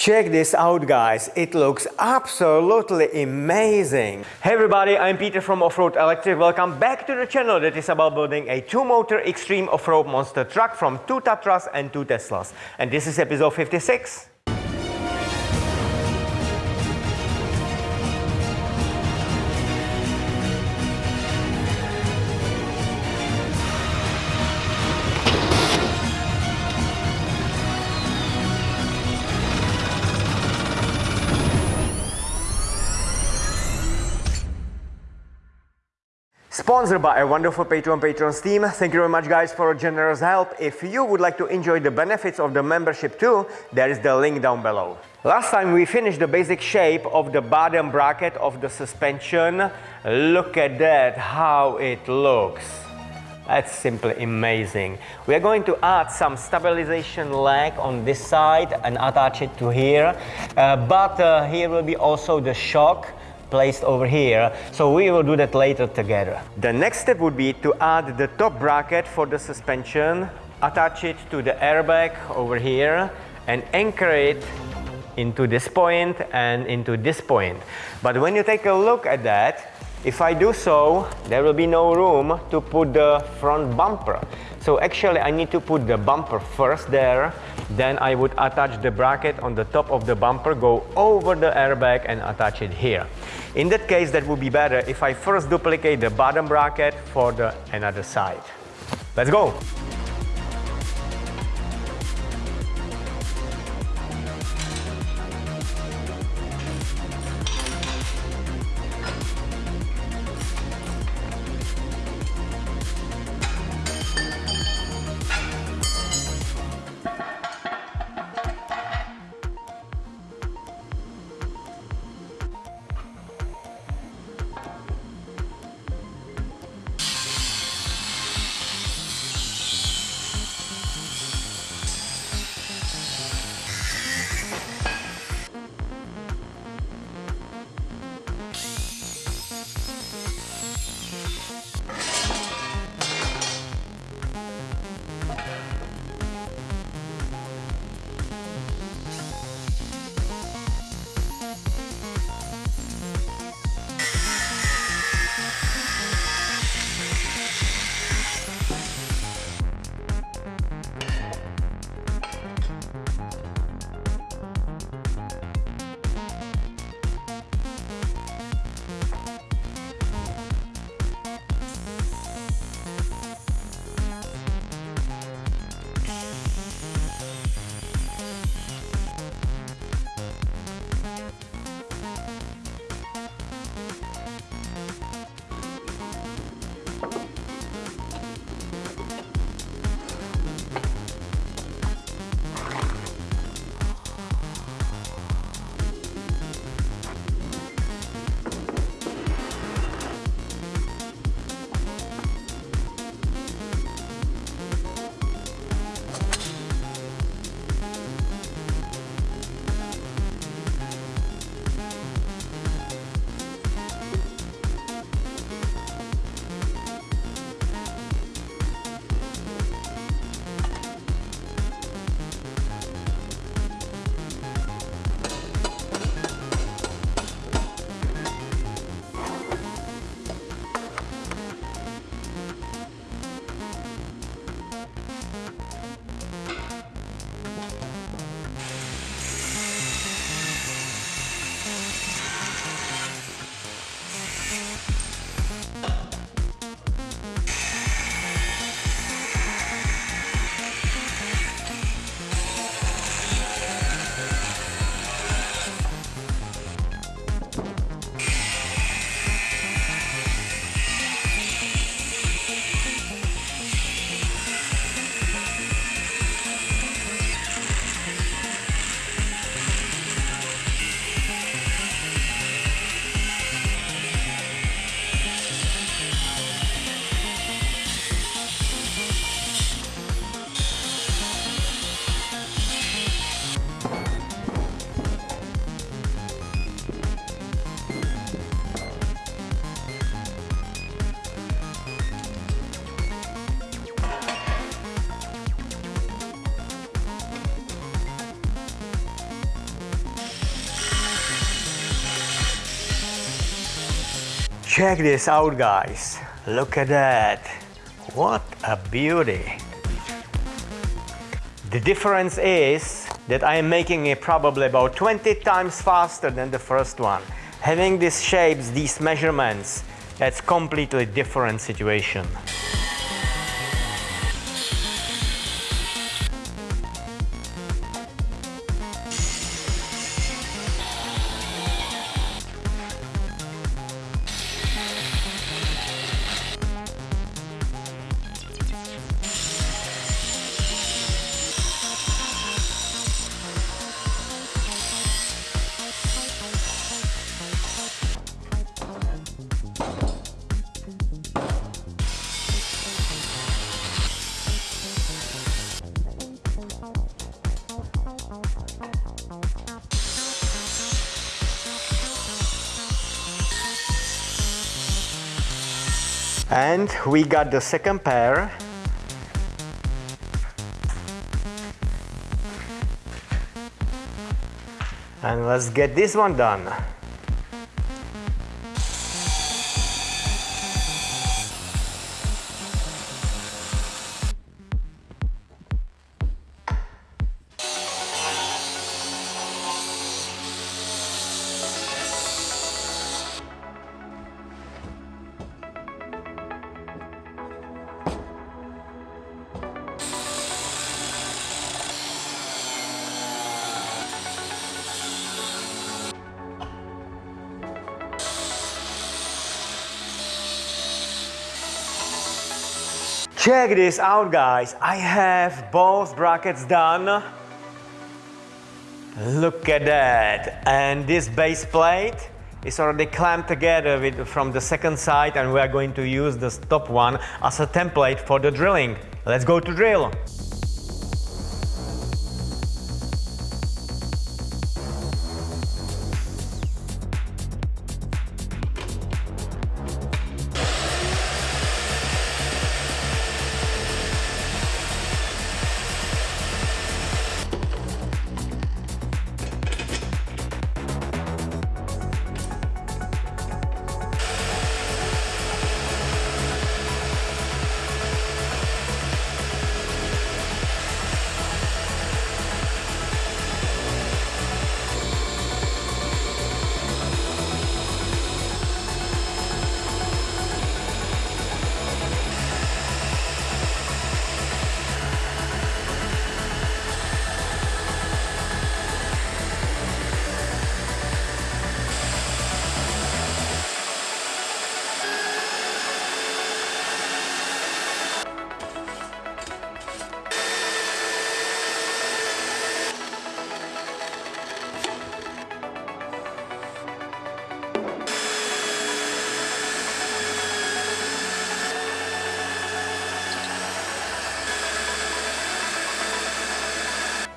Check this out guys, it looks absolutely amazing. Hey everybody, I'm Peter from Offroad Electric. Welcome back to the channel that is about building a two-motor extreme off-road monster truck from two Tatras and two Teslas. And this is episode 56. Sponsored by a wonderful Patreon Patrons team. Thank you very much guys for a generous help. If you would like to enjoy the benefits of the membership too, there is the link down below. Last time we finished the basic shape of the bottom bracket of the suspension. Look at that, how it looks. That's simply amazing. We are going to add some stabilization leg on this side and attach it to here. Uh, but uh, here will be also the shock placed over here. So we will do that later together. The next step would be to add the top bracket for the suspension, attach it to the airbag over here and anchor it into this point and into this point. But when you take a look at that, if I do so, there will be no room to put the front bumper. So actually I need to put the bumper first there, then I would attach the bracket on the top of the bumper, go over the airbag and attach it here. In that case, that would be better if I first duplicate the bottom bracket for the another side. Let's go! Check this out guys. Look at that. What a beauty. The difference is that I am making it probably about 20 times faster than the first one. Having these shapes, these measurements, that's completely different situation. And we got the second pair. And let's get this one done. Check this out guys, I have both brackets done. Look at that. And this base plate is already clamped together with, from the second side and we are going to use the top one as a template for the drilling. Let's go to drill.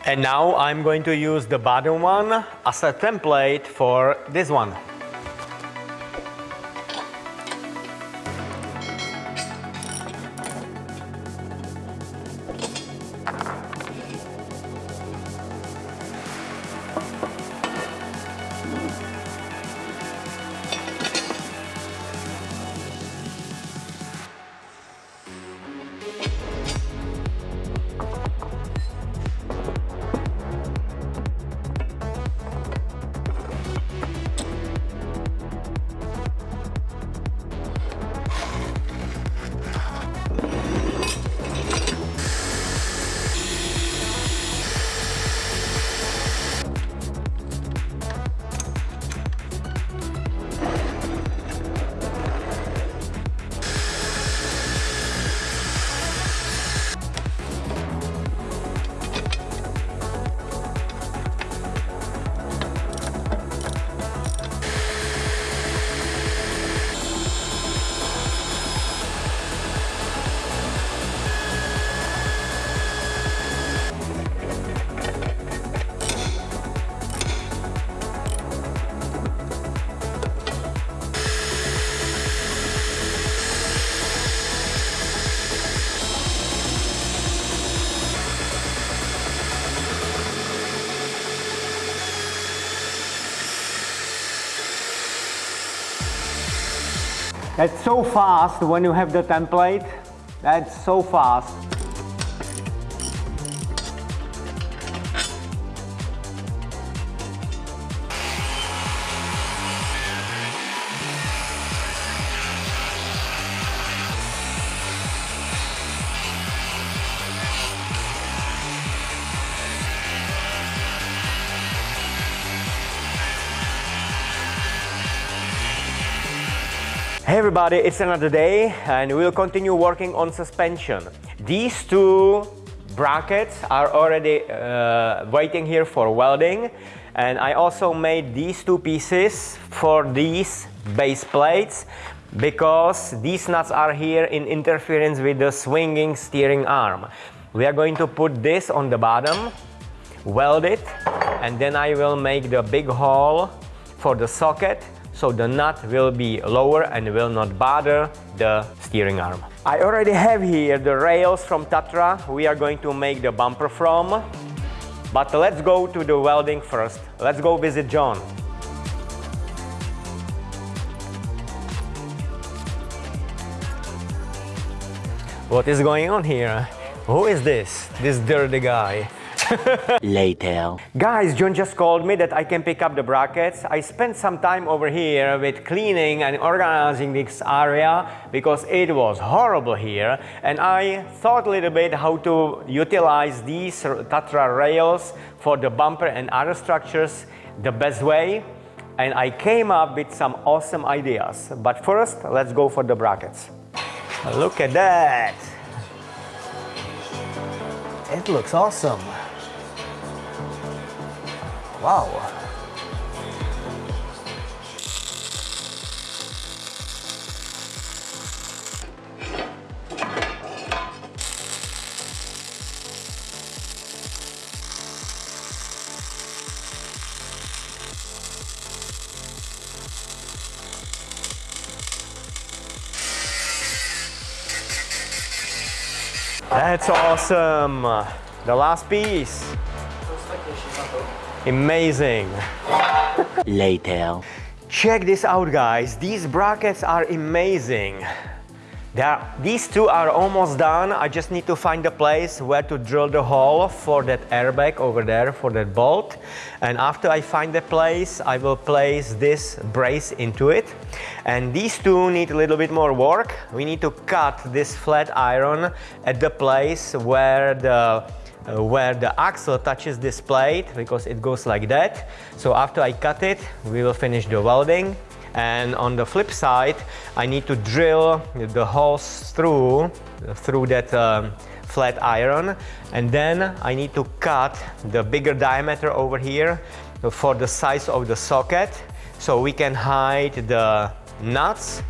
And now I'm going to use the bottom one as a template for this one. That's so fast when you have the template. That's so fast. Hey everybody, it's another day and we'll continue working on suspension. These two brackets are already uh, waiting here for welding and I also made these two pieces for these base plates because these nuts are here in interference with the swinging steering arm. We are going to put this on the bottom, weld it and then I will make the big hole for the socket so the nut will be lower and will not bother the steering arm. I already have here the rails from Tatra we are going to make the bumper from. But let's go to the welding first. Let's go visit John. What is going on here? Who is this? This dirty guy. Later. Guys, John just called me that I can pick up the brackets. I spent some time over here with cleaning and organizing this area because it was horrible here. And I thought a little bit how to utilize these Tatra rails for the bumper and other structures the best way. And I came up with some awesome ideas. But first, let's go for the brackets. Look at that. It looks awesome. Wow. That's awesome. The last piece. Amazing. Later. Check this out guys, these brackets are amazing. Are, these two are almost done, I just need to find a place where to drill the hole for that airbag over there, for that bolt. And after I find the place, I will place this brace into it. And these two need a little bit more work. We need to cut this flat iron at the place where the uh, where the axle touches this plate because it goes like that. So after I cut it, we will finish the welding. And on the flip side, I need to drill the holes through, through that um, flat iron. And then I need to cut the bigger diameter over here for the size of the socket so we can hide the nuts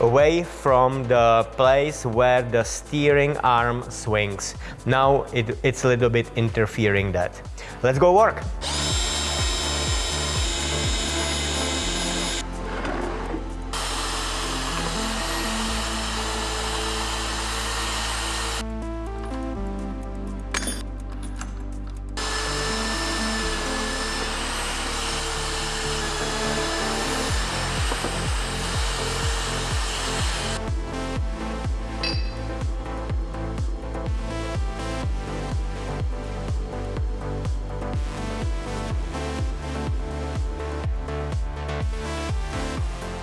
away from the place where the steering arm swings. Now it, it's a little bit interfering that. Let's go work.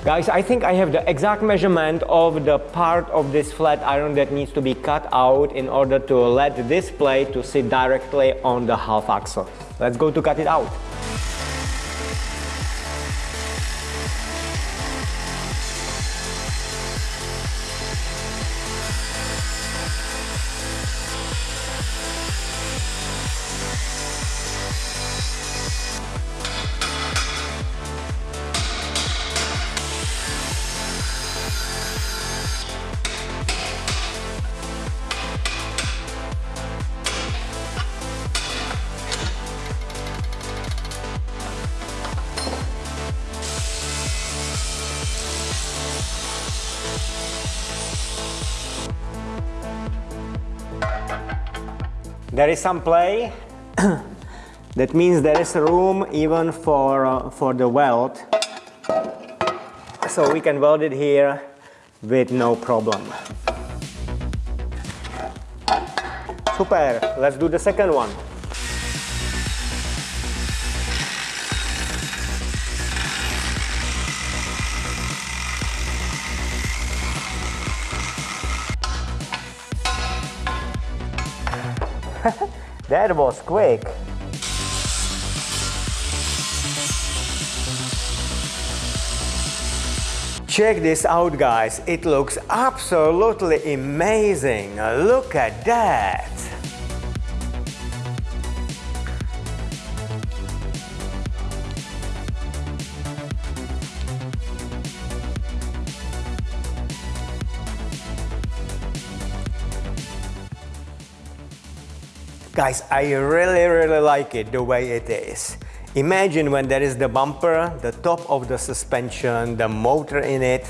Guys, I think I have the exact measurement of the part of this flat iron that needs to be cut out in order to let this plate to sit directly on the half axle. Let's go to cut it out. There is some play. that means there is room even for, uh, for the weld. So we can weld it here with no problem. Super, let's do the second one. That was quick. Check this out guys, it looks absolutely amazing. Look at that. Guys, I really, really like it the way it is. Imagine when there is the bumper, the top of the suspension, the motor in it,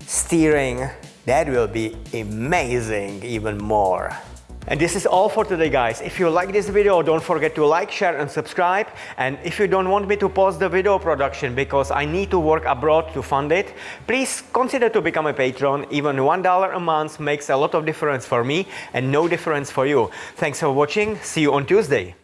steering, that will be amazing even more. And this is all for today guys. If you like this video, don't forget to like, share and subscribe. And if you don't want me to pause the video production because I need to work abroad to fund it, please consider to become a patron. Even $1 a month makes a lot of difference for me and no difference for you. Thanks for watching. See you on Tuesday.